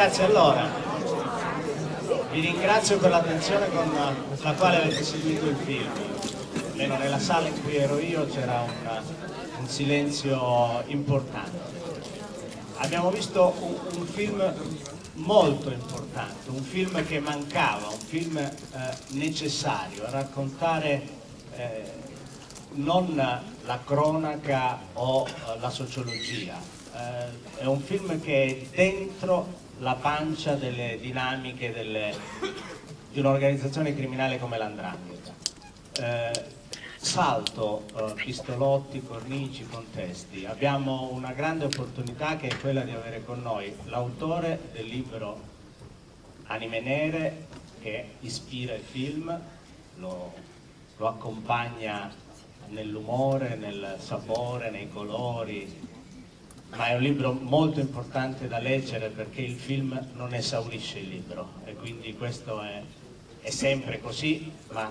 ragazzi, allora, vi ringrazio per l'attenzione con la quale avete seguito il film. Almeno nella sala in cui ero io c'era un, un, silenzio importante. Abbiamo visto un, un, film molto importante, un film che mancava, un film eh, necessario a raccontare eh, non la cronaca o la sociologia, eh, è un film che è dentro la pancia delle dinamiche delle, di un'organizzazione criminale come l'Andrangheta. Eh, salto eh, pistolotti, cornici, contesti. Abbiamo una grande opportunità che è quella di avere con noi l'autore del libro Anime Nere che ispira il film, lo, lo accompagna nell'umore, nel sapore, nei colori, ma è un libro molto importante da leggere perché il film non esaurisce il libro e quindi questo è, è sempre così, ma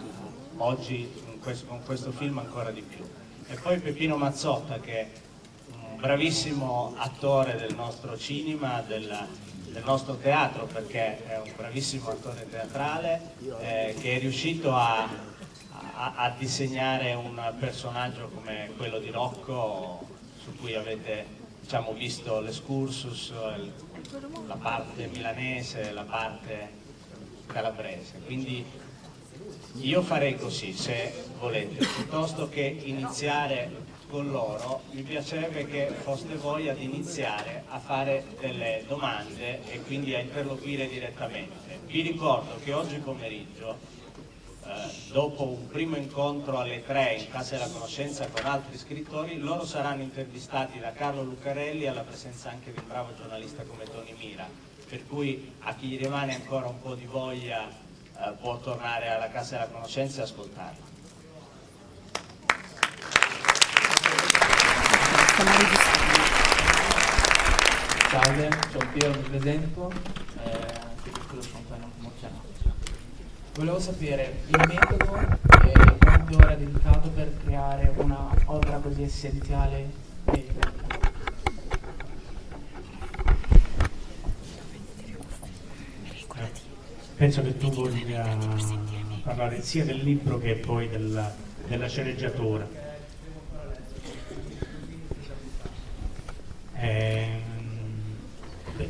oggi questo, con questo film ancora di più. E poi Peppino Mazzotta che è un bravissimo attore del nostro cinema, del, del nostro teatro perché è un bravissimo attore teatrale eh, che è riuscito a, a, a disegnare un personaggio come quello di Rocco su cui avete diciamo, visto l'escursus, la parte milanese, la parte calabrese. Quindi io farei così, se volete, piuttosto che iniziare con loro, mi piacerebbe che foste voi ad iniziare a fare delle domande e quindi a interloquire direttamente. Vi ricordo che oggi pomeriggio dopo un primo incontro alle tre in Casa della Conoscenza con altri scrittori, loro saranno intervistati da Carlo Lucarelli alla presenza anche di un bravo giornalista come Tony Mira, per cui a chi rimane ancora un po' di voglia eh, può tornare alla Casa della Conoscenza e ascoltarlo. Salve, sono Piero, mi presento, eh, sono po' emozionato. Volevo sapere il metodo e quante ore ha dedicato per creare una opera così essenziale e Penso che tu voglia parlare sia del libro che poi della, della sceneggiatura. Eh,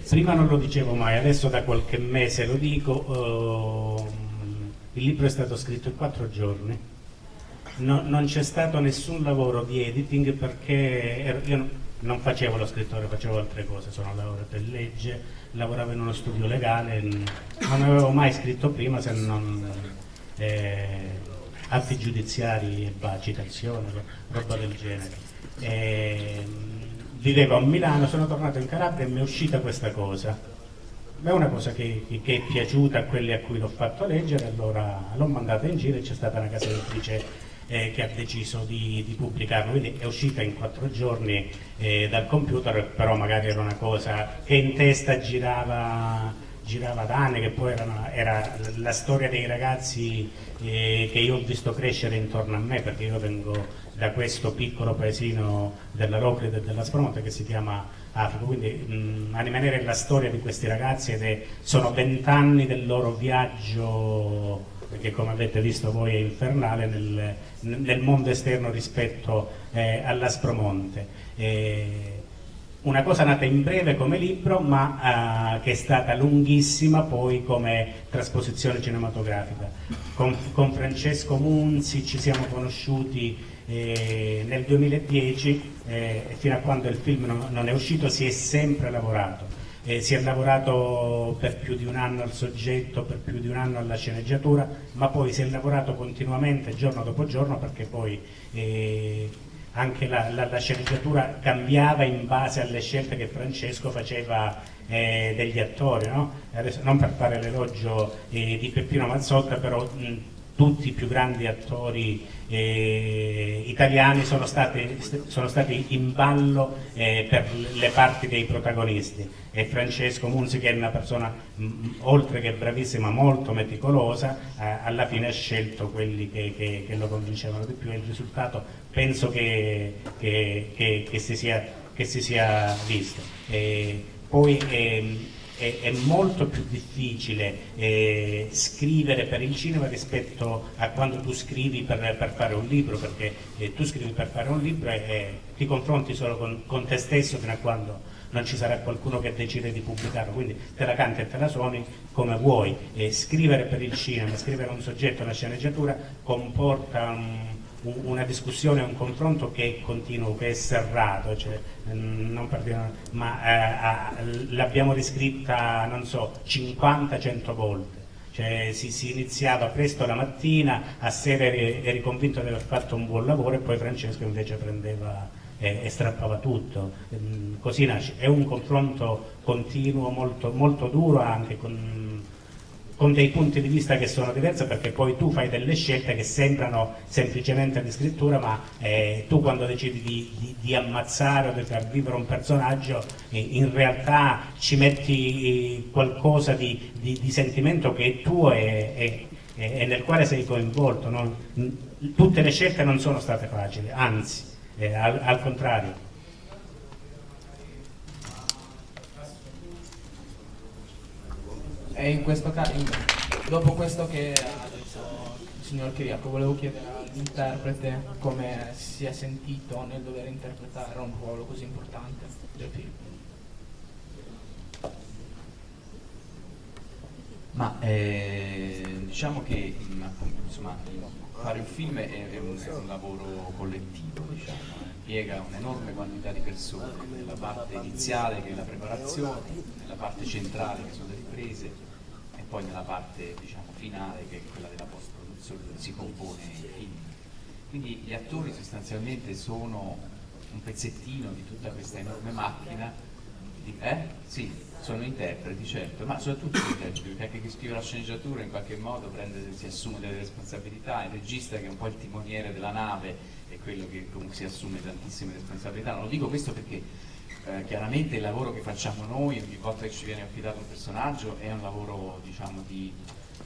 prima non lo dicevo mai, adesso da qualche mese lo dico. Il libro è stato scritto in quattro giorni, no, non c'è stato nessun lavoro di editing perché ero, io non facevo lo scrittore, facevo altre cose, sono laureato in legge, lavoravo in uno studio legale, non avevo mai scritto prima se non eh, atti giudiziari e bah, citazioni, roba del genere. E, vivevo a Milano, sono tornato in Calabria e mi è uscita questa cosa è una cosa che, che, è piaciuta a quelli a cui l'ho fatto leggere, allora l'ho mandata in giro e c'è stata una casa editrice eh, che ha deciso di, di, pubblicarlo, quindi è uscita in quattro giorni eh, dal computer, però magari era una cosa che in testa girava, girava da anni, che poi era, era la storia dei ragazzi eh, che io ho visto crescere intorno a me, perché io vengo da questo piccolo paesino della Roclide e della Spromonte che si chiama Africa, quindi mh, a rimanere la storia di questi ragazzi ed è, sono vent'anni del loro viaggio che come avete visto voi è infernale nel, nel mondo esterno rispetto eh, all'Aspromonte. Eh, una cosa nata in breve come libro ma eh, che è stata lunghissima poi come trasposizione cinematografica. Con, con Francesco Munzi ci siamo conosciuti eh, nel 2010, eh, fino a quando il film non, non, è uscito, si è sempre lavorato. Eh, si è lavorato per più di un anno al soggetto, per più di un anno alla sceneggiatura, ma poi si è lavorato continuamente giorno dopo giorno perché poi eh, anche la, la, la, sceneggiatura cambiava in base alle scelte che Francesco faceva eh, degli attori, no? Adesso, non per fare l'elogio eh, di Peppino Mazzotta, però mh, tutti i più grandi attori eh, italiani sono stati, sono stati, in ballo eh, per le parti dei protagonisti e Francesco Munzi che è una persona mh, oltre che bravissima molto meticolosa eh, alla fine ha scelto quelli che, che, che, lo convincevano di più e il risultato penso che, che si, sia, si, sia, visto. poi ehm, è, è molto più difficile eh, scrivere per il cinema rispetto a quando tu scrivi per, per fare un libro, perché eh, tu scrivi per fare un libro e, ti confronti solo con, con, te stesso fino a quando non ci sarà qualcuno che decide di pubblicarlo, quindi te la canti e te la suoni come vuoi. E scrivere per il cinema, scrivere un soggetto, una sceneggiatura comporta un una discussione, un confronto che è continuo, che è serrato, cioè, mm, partiamo, ma eh, l'abbiamo riscritta, non so, 50-100 volte. Cioè, si, si, iniziava presto la mattina, a sera eri, eri, convinto di aver fatto un buon lavoro e poi Francesco invece prendeva e, e strappava tutto. Mm, così nasce. È un confronto continuo, molto, molto duro anche con con dei punti di vista che sono diversi perché poi tu fai delle scelte che sembrano semplicemente di scrittura ma eh, tu quando decidi di, di, di, ammazzare o di far vivere un personaggio eh, in realtà ci metti eh, qualcosa di, di, sentimento che è tuo e, e, e, nel quale sei coinvolto. No? Tutte le scelte non sono state facili, anzi, eh, al, al contrario. E in questo caso, dopo questo che ha detto il signor Chiriaco, volevo chiedere all'interprete come si è sentito nel dover interpretare un ruolo così importante del film. Ma eh, diciamo che insomma, fare un film è, è, un, è un, lavoro collettivo, diciamo, eh. piega un'enorme quantità di persone, nella parte iniziale che è la preparazione, nella parte centrale che sono le riprese poi nella parte diciamo, finale che è quella della post-produzione dove si compone il film. Quindi gli attori sostanzialmente sono un pezzettino di tutta questa enorme macchina, di, eh? Sì, sono interpreti certo, ma soprattutto interpreti, perché anche chi scrive la sceneggiatura in qualche modo prende, si assume delle responsabilità, il regista che è un po' il timoniere della nave è quello che comunque si assume tantissime responsabilità, non lo dico questo perché eh, chiaramente il lavoro che facciamo noi ogni volta che ci viene affidato un personaggio è un lavoro diciamo di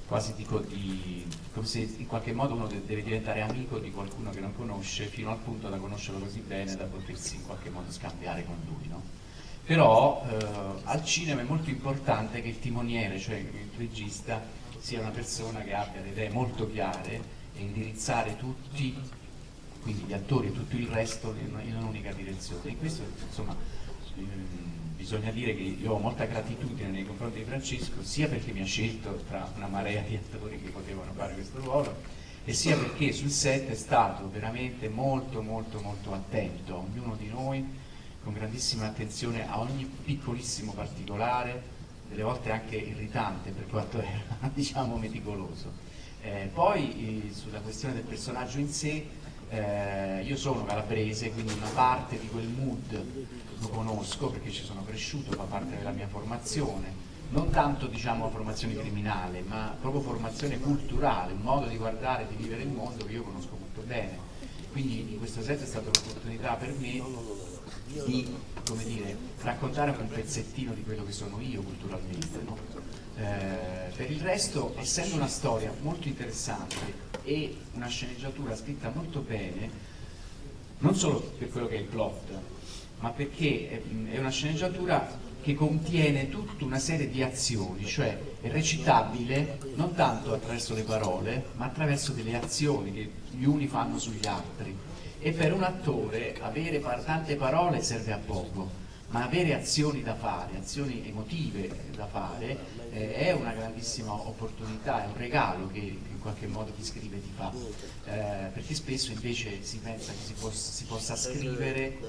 quasi di, di, come se in qualche modo uno deve diventare amico di qualcuno che non conosce fino al punto da conoscerlo così bene da potersi in qualche modo scambiare con lui no? però eh, al cinema è molto importante che il timoniere cioè il regista sia una persona che abbia le idee molto chiare e indirizzare tutti quindi gli attori e tutto il resto in un'unica direzione. E questo insomma Ehm, bisogna dire che io ho molta gratitudine nei confronti di Francesco sia perché mi ha scelto tra una marea di attori che potevano fare questo ruolo e sia perché sul set è stato veramente molto molto molto attento a ognuno di noi con grandissima attenzione a ogni piccolissimo particolare delle volte anche irritante per quanto era diciamo meticoloso. Eh, poi eh, sulla questione del personaggio in sé eh, io sono calabrese quindi una parte di quel mood lo conosco perché ci sono cresciuto, fa parte della mia formazione, non tanto diciamo formazione criminale, ma proprio formazione culturale, un modo di guardare, di vivere il mondo che io conosco molto bene. Quindi in questo senso è stata un'opportunità per me di dire, raccontare un pezzettino di quello che sono io culturalmente. No? Eh, per il resto, essendo una storia molto interessante e una sceneggiatura scritta molto bene, non solo per quello che è il plot, ma perché è una sceneggiatura che contiene tutta una serie di azioni, cioè è recitabile non tanto attraverso le parole, ma attraverso delle azioni che gli uni fanno sugli altri. E per un attore avere tante parole serve a poco, ma avere azioni da fare, azioni emotive da fare, eh, è una grandissima opportunità, è un regalo che qualche modo chi scrive ti fa, eh, perché spesso invece si pensa che si, possa, si possa scrivere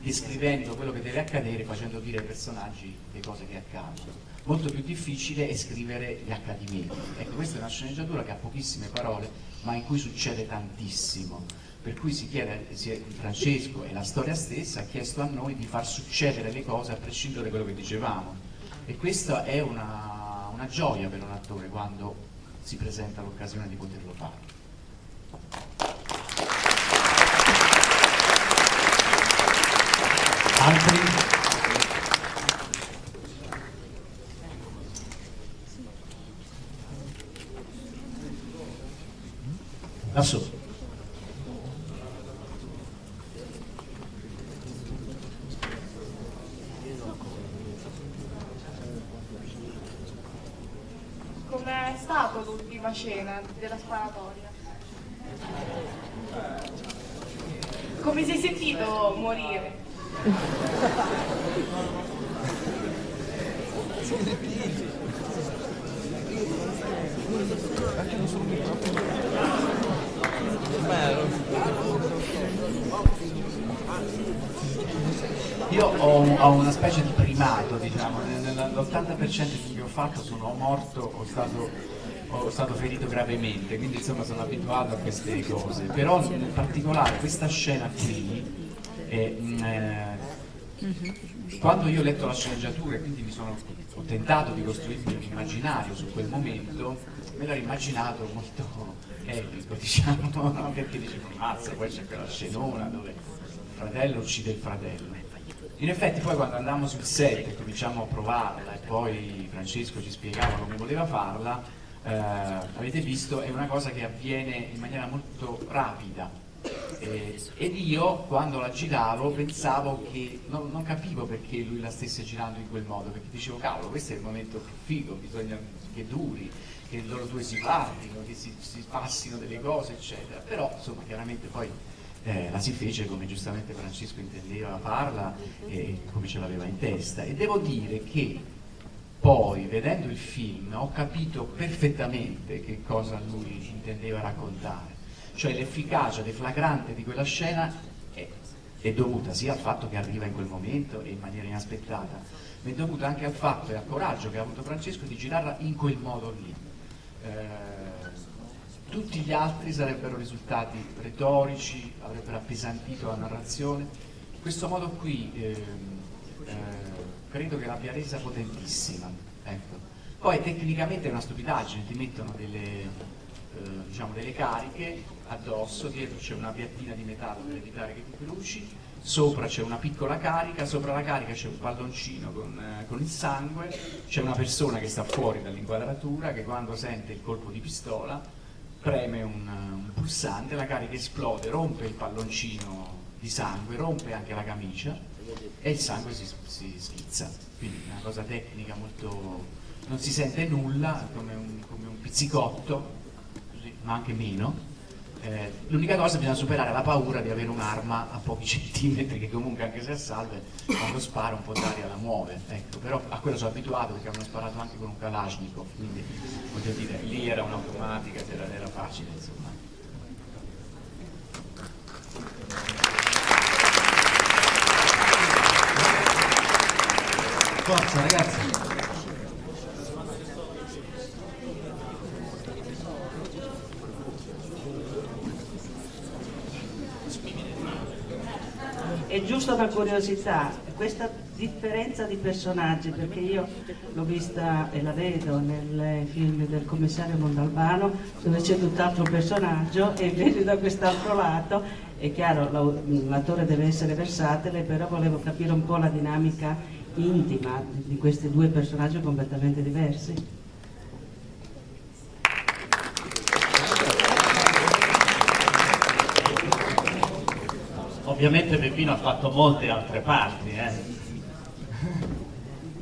descrivendo quello che deve accadere, facendo dire ai personaggi le cose che accadono. Molto più difficile è scrivere gli accadimenti. Ecco, questa è una sceneggiatura che ha pochissime parole, ma in cui succede tantissimo per cui si chiede, Francesco e la storia stessa ha chiesto a noi di far succedere le cose a prescindere da quello che dicevamo e questa è una, una gioia per un attore quando si presenta l'occasione di poterlo fare. Altri? Lassù. com'è stata l'ultima scena della sparatoria? Come sei sentito morire? Io ho, ho una specie di primato, diciamo, nell'80% dei film che ho fatto sono morto o stato, o stato ferito gravemente, quindi insomma sono abituato a queste cose. Però in particolare questa scena qui, è, mh, eh, quando io ho letto la sceneggiatura e quindi mi sono, ho tentato di costruirmi un immaginario su quel momento, me l'ho immaginato molto epico, diciamo, no? perché dicevo, mazza, poi c'è quella scenona dove il fratello uccide il fratello. In effetti poi quando andammo sul set e cominciamo a provarla e poi Francesco ci spiegava come voleva farla, eh, avete visto, è una cosa che avviene in maniera molto rapida. Eh, ed io quando la giravo pensavo che non, non, capivo perché lui la stesse girando in quel modo, perché dicevo cavolo questo è il momento più figo, bisogna che duri, che loro due si guardino, che si, si passino delle cose eccetera, però insomma chiaramente poi eh, la si fece come giustamente Francesco intendeva farla e come ce l'aveva in testa e devo dire che poi vedendo il film ho capito perfettamente che cosa lui intendeva raccontare cioè l'efficacia deflagrante di quella scena è, è, dovuta sia al fatto che arriva in quel momento e in maniera inaspettata ma è dovuta anche al fatto e al coraggio che ha avuto Francesco di girarla in quel modo lì eh, tutti gli altri sarebbero risultati retorici, avrebbero appesantito la narrazione. Questo modo qui eh, eh, credo che l'abbia resa potentissima. Ecco. Poi tecnicamente è una stupidaggine, ti mettono delle, eh, diciamo delle cariche addosso, dietro c'è una piattina di metallo per evitare che ti bruci, sopra c'è una piccola carica, sopra la carica c'è un palloncino con, eh, con il sangue, c'è una persona che sta fuori dall'inquadratura che quando sente il colpo di pistola preme un, un, pulsante, la carica esplode, rompe il palloncino di sangue, rompe anche la camicia e il sangue si, si schizza. Quindi una cosa tecnica molto... non si sente nulla, come un, come un pizzicotto, ma anche meno, eh, l'unica cosa bisogna superare la paura di avere un'arma a pochi centimetri che comunque anche se a salve quando spara un po' d'aria la muove ecco, però a quello sono abituato perché hanno sparato anche con un Kalashnikov quindi voglio dire lì era un'automatica era, era facile insomma Forza ragazzi! è giusto una curiosità, questa differenza di personaggi, perché io l'ho vista e la vedo nel film del commissario Mondalbano, dove c'è tutt'altro personaggio e vedi da quest'altro lato, è chiaro l'attore deve essere versatile, però volevo capire un po' la dinamica intima di questi due personaggi completamente diversi. Ovviamente Peppino ha fatto molte altre parti, eh.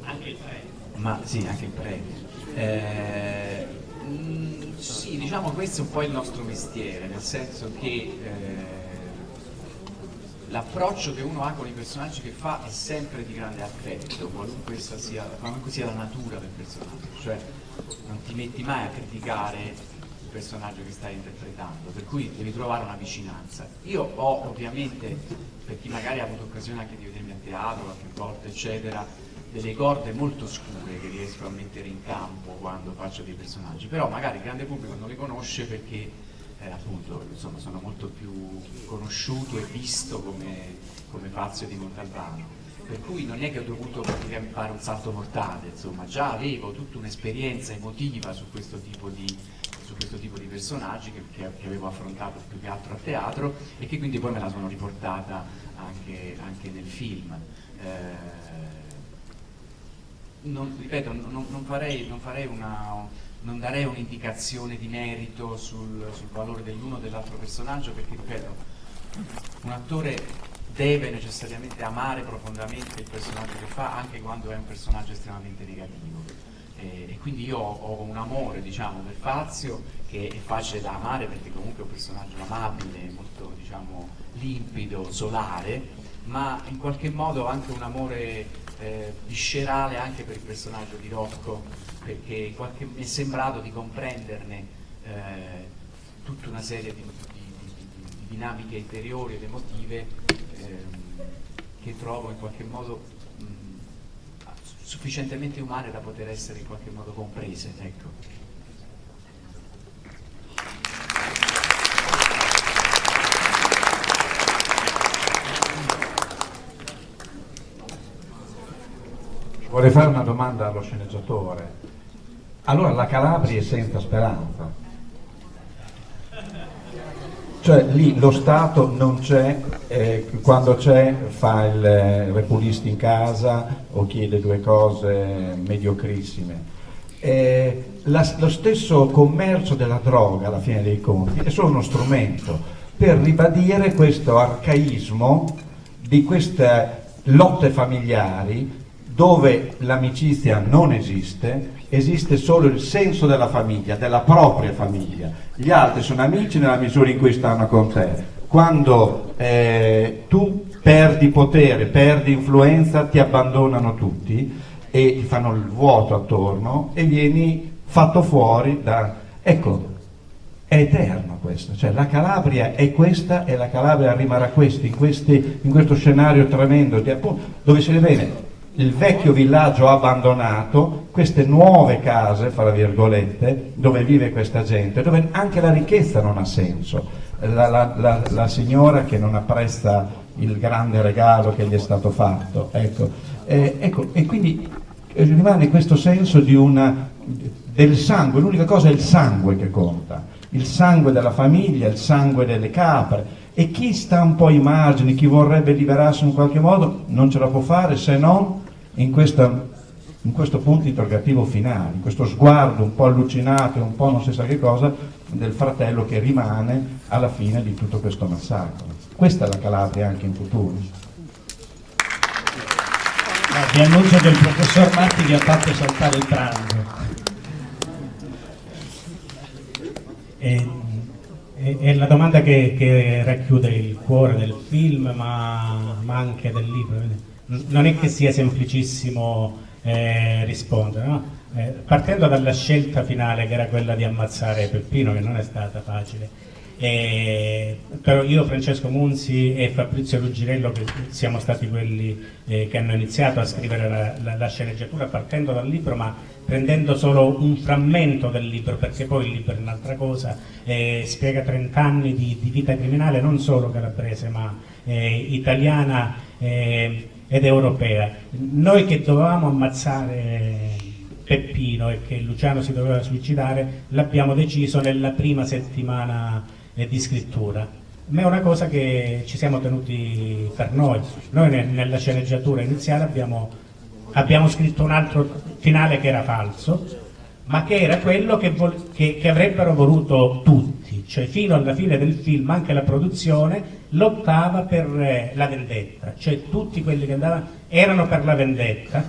Anche il premio. Ma sì, anche il premio. Eh, mh, mm, sì, diciamo questo è un po' il nostro mestiere, nel senso che eh, l'approccio che uno ha con i personaggi che fa è sempre di grande affetto, qualunque sia, qualunque sia la natura del personaggio, cioè non ti metti mai a criticare il personaggio che stai interpretando, per cui devi trovare una vicinanza. Io ho ovviamente, per chi magari ha avuto occasione anche di vedermi a teatro qualche volta, eccetera, delle corde molto scure che riesco a mettere in campo quando faccio dei personaggi, però magari il grande pubblico non li conosce perché eh, appunto insomma, sono molto più conosciuto e visto come, come Fazio di Montalbano per cui non è che ho dovuto fare un salto mortale, insomma già avevo tutta un'esperienza emotiva su questo tipo di, questo tipo di personaggi che, che, che, avevo affrontato più che altro a teatro e che quindi poi me la sono riportata anche, anche nel film. Eh, non, ripeto, non, non, farei, non, farei una, non darei un'indicazione di merito sul, sul valore dell'uno o dell'altro personaggio perché, ripeto, un attore deve necessariamente amare profondamente il personaggio che fa anche quando è un personaggio estremamente negativo. E, e quindi io ho, ho un amore diciamo, per Fazio che è facile da amare perché comunque è un personaggio amabile, molto diciamo, limpido, solare, ma in qualche modo anche un amore eh, viscerale anche per il personaggio di Rocco, perché qualche, mi è sembrato di comprenderne eh, tutta una serie di, di, di, di dinamiche interiori ed emotive ehm, che trovo in qualche modo mh, sufficientemente umane da poter essere in qualche modo comprese. Ecco. Vorrei fare una domanda allo sceneggiatore. Allora la Calabria è senza speranza? Cioè lì lo Stato non c'è, eh, quando c'è fa il eh, repulista in casa o chiede due cose mediocrissime. Eh, la, lo stesso commercio della droga alla fine dei conti è solo uno strumento per ribadire questo arcaismo di queste lotte familiari dove l'amicizia non esiste, esiste solo il senso della famiglia, della propria famiglia. Gli altri sono amici nella misura in cui stanno con te. Quando eh, tu perdi potere, perdi influenza, ti abbandonano tutti e ti fanno il vuoto attorno e vieni fatto fuori da... Ecco, è eterno questo, cioè la Calabria è questa e la Calabria rimarrà questa, in, questi, in questo scenario tremendo di, appunto, dove si bene il vecchio villaggio abbandonato, queste nuove case, fra virgolette, dove vive questa gente, dove anche la ricchezza non ha senso. La, la, la, la signora che non apprezza il grande regalo che gli è stato fatto, ecco. Eh, ecco e quindi rimane questo senso una, del sangue, l'unica cosa è il sangue che conta, il sangue della famiglia, il sangue delle capre, e chi sta un po' ai margini, chi vorrebbe liberarsi in qualche modo, non ce la può fare se non in, questa, in questo punto interrogativo finale, in questo sguardo un po' allucinato e un po' non si sa che cosa del fratello che rimane alla fine di tutto questo massacro. Questa è la Calabria anche in futuro. Ah, vi annuncio che il professor Matti vi ha fatto saltare il pranzo. E, è la domanda che, che, racchiude il cuore del film ma, ma anche del libro non è che sia semplicissimo eh, rispondere, no? eh, partendo dalla scelta finale che era quella di ammazzare Peppino, che non è stata facile, eh, però io, Francesco Munzi e Fabrizio Ruggirello, che siamo stati quelli eh, che hanno iniziato a scrivere la, la, la, sceneggiatura partendo dal libro, ma prendendo solo un frammento del libro, perché poi il libro è un'altra cosa, eh, spiega 30 anni di, di, vita criminale non solo calabrese, ma eh, italiana eh, ed europea. Noi che dovevamo ammazzare Peppino e che Luciano si doveva suicidare, l'abbiamo deciso nella prima settimana eh, di scrittura. Ma è una cosa che ci siamo tenuti per noi. Noi nella sceneggiatura iniziale abbiamo, abbiamo scritto un altro finale che era falso, ma che era quello che, che, che avrebbero voluto tutti, cioè fino alla fine del film anche la produzione lottava per eh, la vendetta, cioè tutti quelli che andavano erano per la vendetta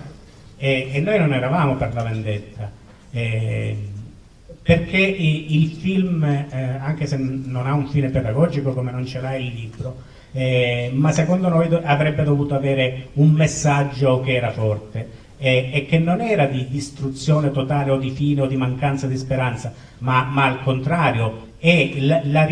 e, e noi non eravamo per la vendetta, eh, perché il film, eh, anche se non ha un fine pedagogico come non ce l'ha il libro, eh, ma secondo noi do avrebbe dovuto avere un messaggio che era forte e che non era di distruzione totale o di fine o di mancanza di speranza, ma, ma al contrario, la, la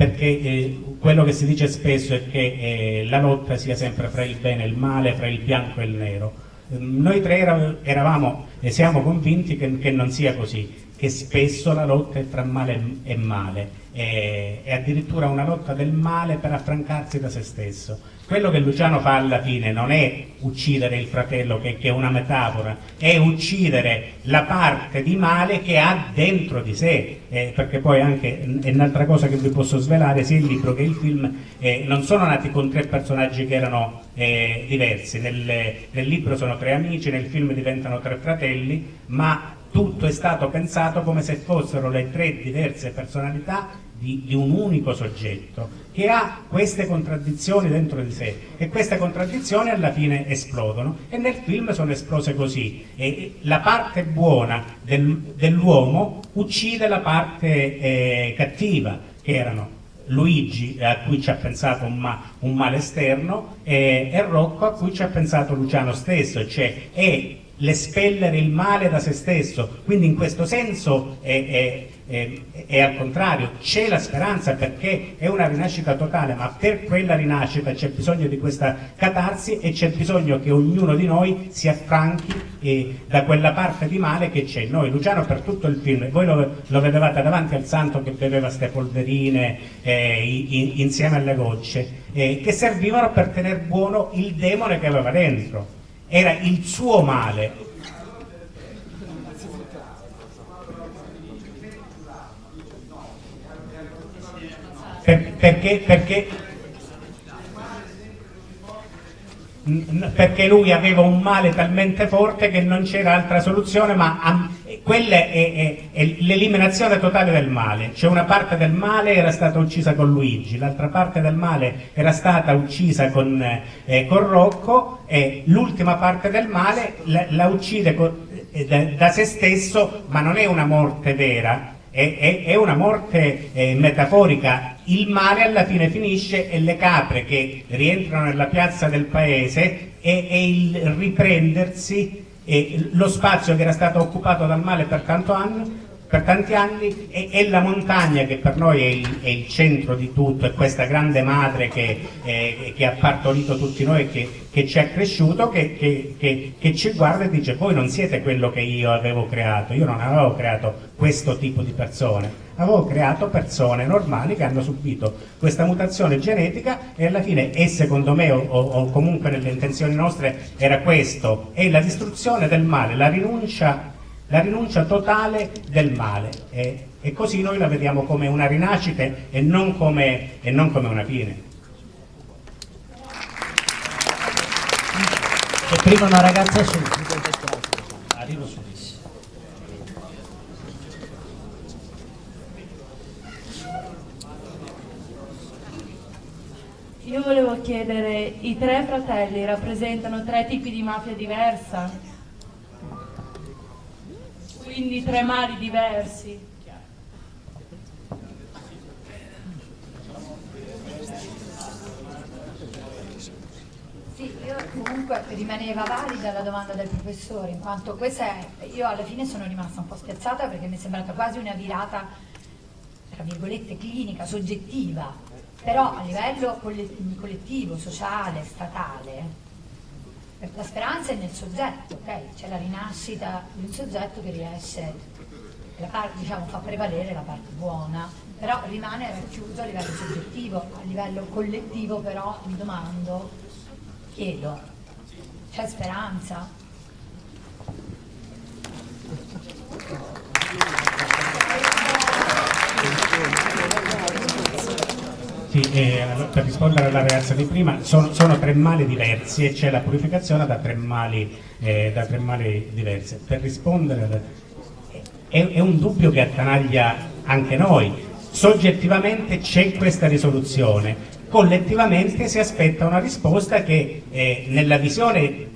perché eh, quello che si dice spesso è che eh, la lotta sia sempre fra il bene e il male, fra il bianco e il nero. Ehm, noi tre eravamo e siamo convinti che, che, non sia così, che spesso la lotta è fra male e male, è, è addirittura una lotta del male per affrancarsi da se stesso quello che Luciano fa alla fine non è uccidere il fratello che, che, è una metafora, è uccidere la parte di male che ha dentro di sé, eh, perché poi anche è un'altra cosa che vi posso svelare, sia il libro che il film eh, non sono nati con tre personaggi che erano eh, diversi, nel, nel libro sono tre amici, nel film diventano tre fratelli, ma tutto è stato pensato come se fossero le tre diverse personalità di, di, un unico soggetto che ha queste contraddizioni dentro di sé e queste contraddizioni alla fine esplodono. E nel film sono esplose così. E la parte buona del, dell'uomo uccide la parte eh, cattiva che erano Luigi a cui ci ha pensato un, ma, un male esterno e, e, Rocco a cui ci ha pensato Luciano stesso, cioè è l'espellere il male da se stesso, quindi in questo senso è, è, è, è al contrario, c'è la speranza perché è una rinascita totale, ma per quella rinascita c'è bisogno di questa catarsi e c'è bisogno che ognuno di noi si affranchi eh, da quella parte di male che c'è. Noi, Luciano per tutto il film, voi lo, lo vedevate davanti al santo che beveva queste polverine eh, in, insieme alle gocce, eh, che servivano per tenere buono il demone che aveva dentro era il suo male. Per, perché, perché, perché lui aveva un male talmente forte che non c'era altra soluzione, ma quella è, è, è l'eliminazione totale del male, cioè una parte del male era stata uccisa con Luigi, l'altra parte del male era stata uccisa con, eh, con Rocco e l'ultima parte del male la, la uccide con, eh, da, da, se stesso, ma non è una morte vera, è, è una morte eh, metaforica. Il male alla fine finisce e le capre che rientrano nella piazza del paese e, e il riprendersi e lo spazio che era stato occupato dal male per, anno, per tanti anni è, è, la montagna che per noi è il, è il, centro di tutto, è questa grande madre che, eh, che ha partorito tutti noi e che, che, ci ha cresciuto, che, che, ci guarda e dice voi non siete quello che io avevo creato, io non avevo creato questo tipo di persone, avevo creato persone normali che hanno subito questa mutazione genetica e alla fine e secondo me o, o comunque nelle intenzioni nostre era questo, è la distruzione del male, la rinuncia, la rinuncia totale del male e, e, così noi la vediamo come una rinascita e non come, e non come una fine. E prima una ragazza su. Arrivo su. Io volevo chiedere, i tre fratelli rappresentano tre tipi di mafia diversa? Quindi tre mali diversi? Sì, io comunque rimaneva valida la domanda del professore, in quanto questa è, io alla fine sono rimasta un po' spiazzata perché mi è sembrata quasi una virata, tra virgolette, clinica, soggettiva, però a livello collettivo, sociale, statale, la speranza è nel soggetto, ok? C'è la rinascita di un soggetto che riesce, parte, diciamo, fa prevalere la parte buona, però rimane racchiuso a livello soggettivo, a livello collettivo però mi domando, chiedo, c'è speranza? Sì, eh, per rispondere alla ragazza di prima, sono, sono tre mali diversi e c'è la purificazione da tre mali, eh, mali diverse. Per rispondere, è, è un dubbio che attanaglia anche noi. Soggettivamente c'è questa risoluzione, collettivamente si aspetta una risposta che eh, nella visione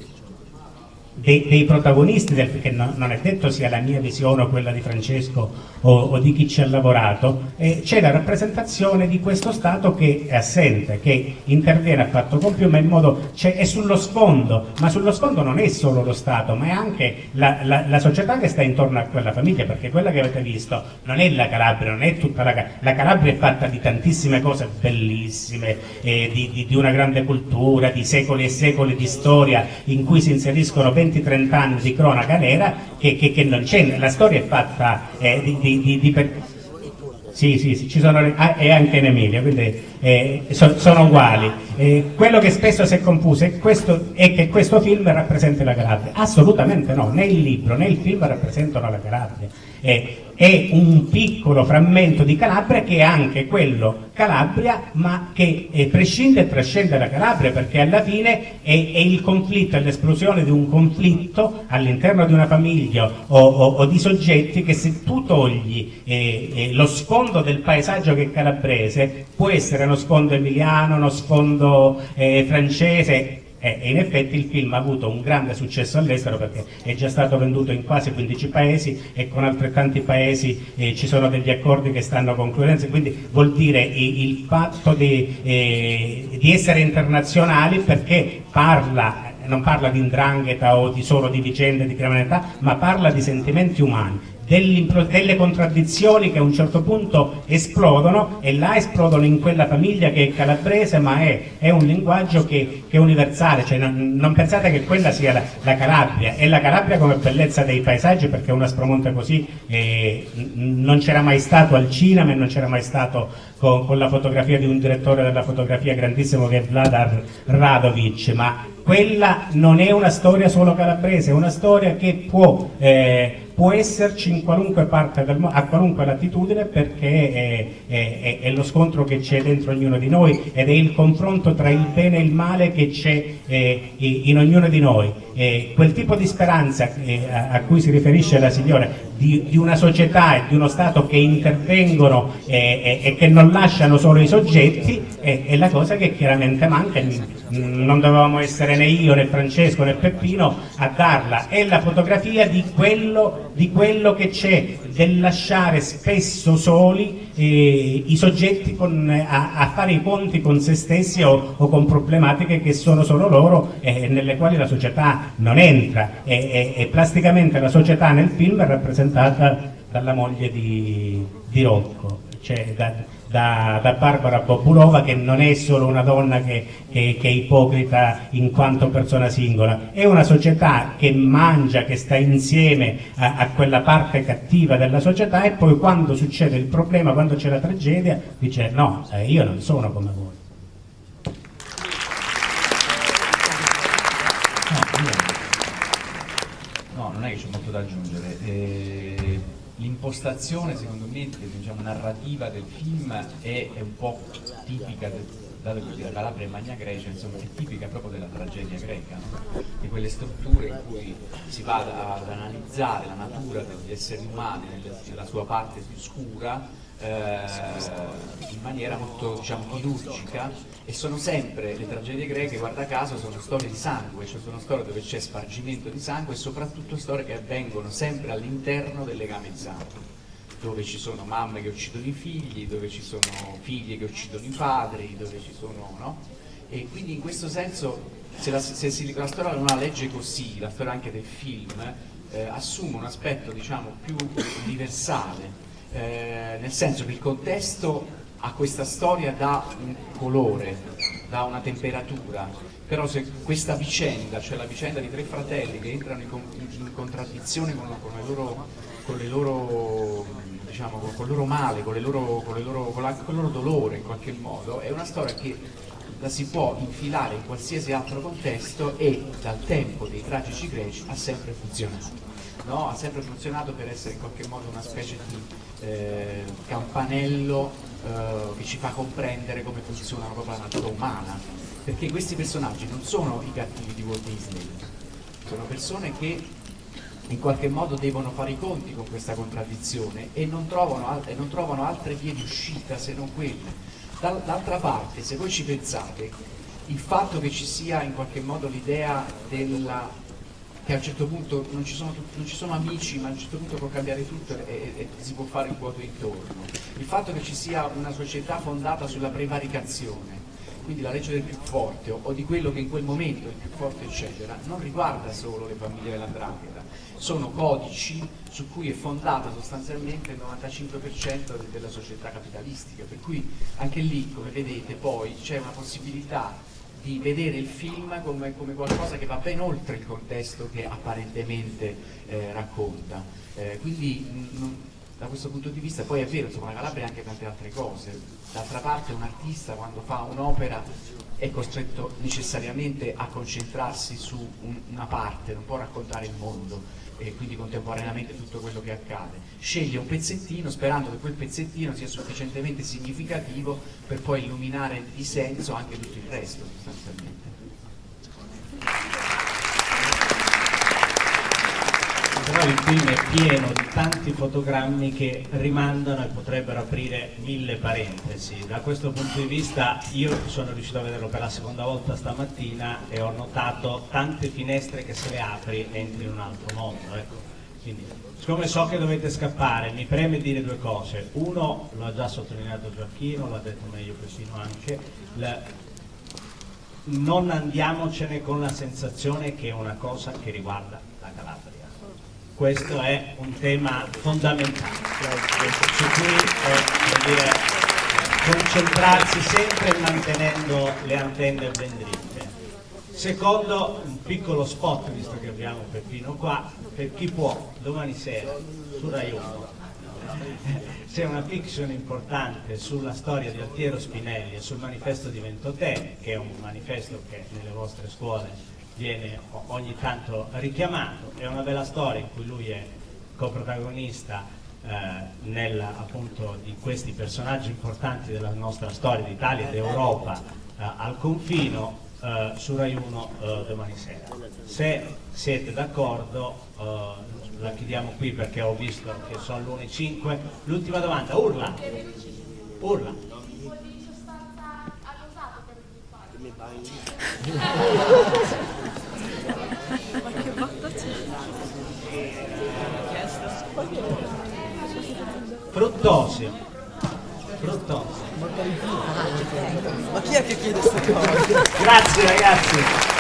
dei, dei protagonisti, del, che no, non è detto sia la mia visione o quella di Francesco o, o di chi ci ha lavorato, eh, c'è la rappresentazione di questo Stato che è assente, che interviene a fatto compiuto, ma in modo, cioè, è sullo sfondo, ma sullo sfondo non è solo lo Stato, ma è anche la, la, la, società che sta intorno a quella famiglia, perché quella che avete visto non è la Calabria, non è tutta la Calabria, la Calabria è fatta di tantissime cose bellissime, eh, di, di, di una grande cultura, di secoli e secoli di storia in cui si inseriscono 20-30 anni di cronaca nera che, che, che non c'è, la storia è fatta eh, di, di, di per... sì, sì, sì, ci sono, ah, e anche in Emilia, quindi eh, so, sono uguali. Eh, quello che spesso si è confuso è, questo, è, che questo film rappresenta la Calabria. Assolutamente no, né il libro né il film rappresentano la Calabria. È un piccolo frammento di Calabria che è anche quello Calabria, ma che eh, prescinde e trascende da Calabria, perché alla fine è, è il conflitto, è l'esplosione di un conflitto all'interno di una famiglia o, o, o, di soggetti che se tu togli eh, eh, lo sfondo del paesaggio che è calabrese, può essere uno sfondo emiliano, uno sfondo eh, francese, e in effetti il film ha avuto un grande successo all'estero perché è già stato venduto in quasi 15 paesi e con altrettanti paesi eh, ci sono degli accordi che stanno concludendo, quindi vuol dire il, fatto di, eh, di essere internazionali perché parla non parla di indrangheta o di solo di vicende di criminalità, ma parla di sentimenti umani delle contraddizioni che a un certo punto esplodono e là esplodono in quella famiglia che è calabrese ma è, è un linguaggio che, che è universale, cioè non, non, pensate che quella sia la, la, Calabria, è la Calabria come bellezza dei paesaggi perché un Aspromonte così eh, non c'era mai stato al cinema e non c'era mai stato con, con, la fotografia di un direttore della fotografia grandissimo che è Vladar Radovic, ma quella non è una storia solo calabrese, è una storia che può eh, può esserci in qualunque parte del mondo, a qualunque latitudine perché è, è, è lo scontro che c'è dentro ognuno di noi ed è il confronto tra il bene e il male che c'è eh, in ognuno di noi. Eh, quel tipo di speranza eh, a, cui si riferisce la signora di, di, una società e di uno Stato che intervengono eh, e che non lasciano solo i soggetti è la cosa che chiaramente manca. Non dovevamo essere né io né Francesco né Peppino a darla, è la fotografia di quello, di quello che c'è, del lasciare spesso soli eh, i soggetti con, a, a, fare i conti con se stessi o, o con problematiche che sono solo loro e eh, nelle quali la società non entra e, e, e, plasticamente la società nel film è rappresentata dalla moglie di, di Rocco, cioè da, da, da, Barbara Bobulova che non è solo una donna che, che, che, è ipocrita in quanto persona singola, è una società che mangia, che sta insieme a, a quella parte cattiva della società e poi quando succede il problema, quando c'è la tragedia, dice no, io non sono come voi. Da aggiungere. L'impostazione secondo me diciamo, narrativa del film è, è un po' tipica del, dato che la Calabria e Magna Grecia insomma, è tipica proprio della tragedia greca no? di quelle strutture in cui si va ad analizzare la natura degli esseri umani nella sua parte più scura in maniera molto diciamo, chirurgica e sono sempre le tragedie greche, guarda caso, sono storie di sangue, cioè sono storie dove c'è spargimento di sangue e soprattutto storie che avvengono sempre all'interno del legame sangue dove ci sono mamme che uccidono i figli, dove ci sono figli che uccidono i padri, dove ci sono, no? E quindi in questo senso, se la, se si, la storia non la legge così, la storia anche del film, eh, assume un aspetto diciamo più universale, eh, nel senso che il contesto a questa storia dà un colore, dà una temperatura, però se questa vicenda, cioè la vicenda di tre fratelli che entrano in, in contraddizione con, con, le loro, con, le loro, diciamo, con, con il loro male, con, loro, con, loro, con, la, con il loro dolore in qualche modo, è una storia che la si può infilare in qualsiasi altro contesto e dal tempo dei tragici greci ha sempre funzionato no? ha sempre funzionato per essere in qualche modo una specie di eh, campanello eh, che ci fa comprendere come funziona proprio la natura umana, perché questi personaggi non sono i cattivi di Walt Disney, sono persone che in qualche modo devono fare i conti con questa contraddizione e non trovano, e non trovano altre vie di uscita se non quelle. D'altra parte, se voi ci pensate, il fatto che ci sia in qualche modo l'idea della che a un certo punto non ci, sono, non ci sono, amici, ma a un certo punto può cambiare tutto e, e, si può fare un vuoto intorno. Il fatto che ci sia una società fondata sulla prevaricazione, quindi la legge del più forte o, o di quello che in quel momento è il più forte eccetera, non riguarda solo le famiglie dell'andrangheta, sono codici su cui è fondata sostanzialmente il 95% della società capitalistica, per cui anche lì, come vedete, poi c'è una possibilità di vedere il film come, come, qualcosa che va ben oltre il contesto che apparentemente eh, racconta. Eh, quindi mh, da questo punto di vista poi è vero, insomma la Calabria ha anche tante altre cose. D'altra parte un artista quando fa un'opera è costretto necessariamente a concentrarsi su un, una parte, non può raccontare il mondo e quindi contemporaneamente tutto quello che accade. Sceglie un pezzettino sperando che quel pezzettino sia sufficientemente significativo per poi illuminare di senso anche tutto il resto sostanzialmente. Però il film è pieno di tanti fotogrammi che rimandano e potrebbero aprire mille parentesi. Da questo punto di vista io sono riuscito a vederlo per la seconda volta stamattina e ho notato tante finestre che se le apri entri in un altro mondo. Ecco. Quindi, siccome so che dovete scappare, mi preme dire due cose. Uno, lo ha già sottolineato Gioacchino, l'ha detto meglio Pessino anche, la, non andiamocene con la sensazione che è una cosa che riguarda la Calabria questo è un tema fondamentale su cui eh, dire, concentrarsi sempre mantenendo le antenne ben dritte. Secondo, un piccolo spot, visto che abbiamo Peppino qua, per chi può, domani sera, su Rai 1, c'è una fiction importante sulla storia di Altiero Spinelli e sul manifesto di Ventotene, che è un manifesto che nelle vostre scuole viene ogni tanto richiamato, è una bella storia in cui lui è coprotagonista eh, nel, appunto, di questi personaggi importanti della nostra storia d'Italia e d'Europa eh, al confino eh, su Rai 1 eh, domani sera. Se siete d'accordo eh, la chiediamo qui perché ho visto che sono l'1.05. L'ultima domanda, urla! Urla! Ma Fruttosio. Fruttosio. Ma chi è che chiede queste cose? Grazie ragazzi.